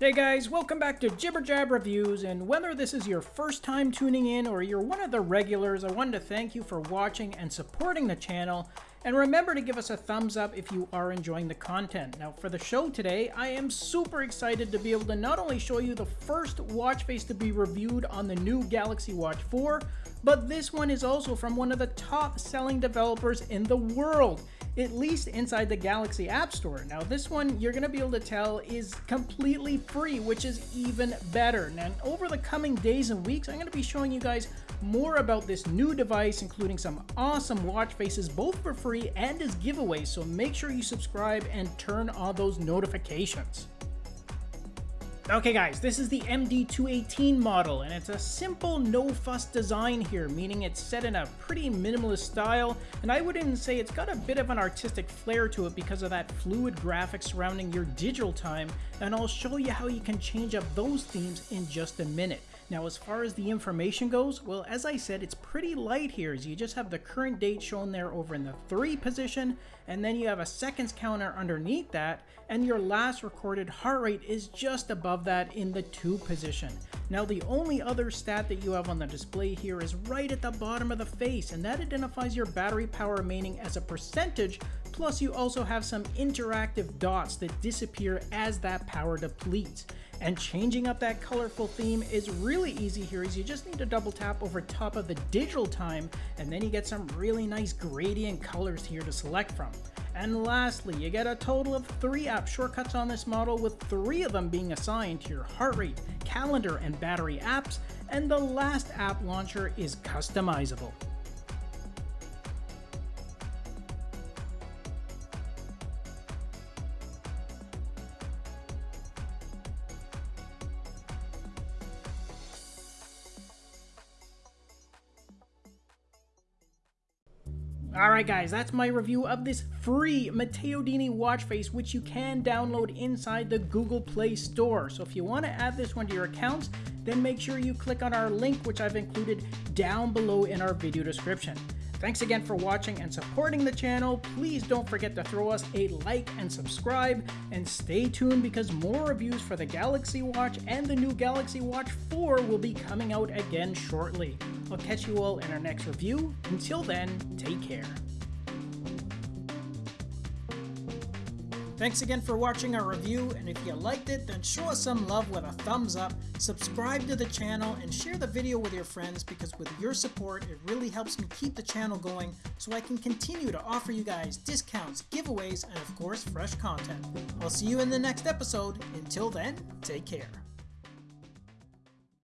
Hey guys, welcome back to Jibber Jab Reviews, and whether this is your first time tuning in or you're one of the regulars, I wanted to thank you for watching and supporting the channel, and remember to give us a thumbs up if you are enjoying the content. Now for the show today, I am super excited to be able to not only show you the first watch face to be reviewed on the new Galaxy Watch 4, but this one is also from one of the top selling developers in the world at least inside the Galaxy App Store. Now this one you're going to be able to tell is completely free, which is even better. Now over the coming days and weeks, I'm going to be showing you guys more about this new device, including some awesome watch faces, both for free and as giveaways, so make sure you subscribe and turn on those notifications. Okay guys, this is the MD218 model, and it's a simple no-fuss design here, meaning it's set in a pretty minimalist style, and I would even say it's got a bit of an artistic flair to it because of that fluid graphics surrounding your digital time, and I'll show you how you can change up those themes in just a minute. Now as far as the information goes, well as I said it's pretty light here as you just have the current date shown there over in the 3 position and then you have a seconds counter underneath that and your last recorded heart rate is just above that in the 2 position. Now the only other stat that you have on the display here is right at the bottom of the face and that identifies your battery power remaining as a percentage plus you also have some interactive dots that disappear as that power depletes. And changing up that colorful theme is really easy here as you just need to double tap over top of the digital time and then you get some really nice gradient colors here to select from. And lastly, you get a total of three app shortcuts on this model with three of them being assigned to your heart rate, calendar, and battery apps, and the last app launcher is customizable. Alright guys, that's my review of this free Matteo Dini watch face which you can download inside the Google Play Store. So if you want to add this one to your accounts, then make sure you click on our link which I've included down below in our video description. Thanks again for watching and supporting the channel. Please don't forget to throw us a like and subscribe and stay tuned because more reviews for the Galaxy Watch and the new Galaxy Watch 4 will be coming out again shortly. I'll catch you all in our next review. Until then, take care. Thanks again for watching our review, and if you liked it, then show us some love with a thumbs up, subscribe to the channel, and share the video with your friends because with your support, it really helps me keep the channel going so I can continue to offer you guys discounts, giveaways, and of course, fresh content. I'll see you in the next episode. Until then, take care.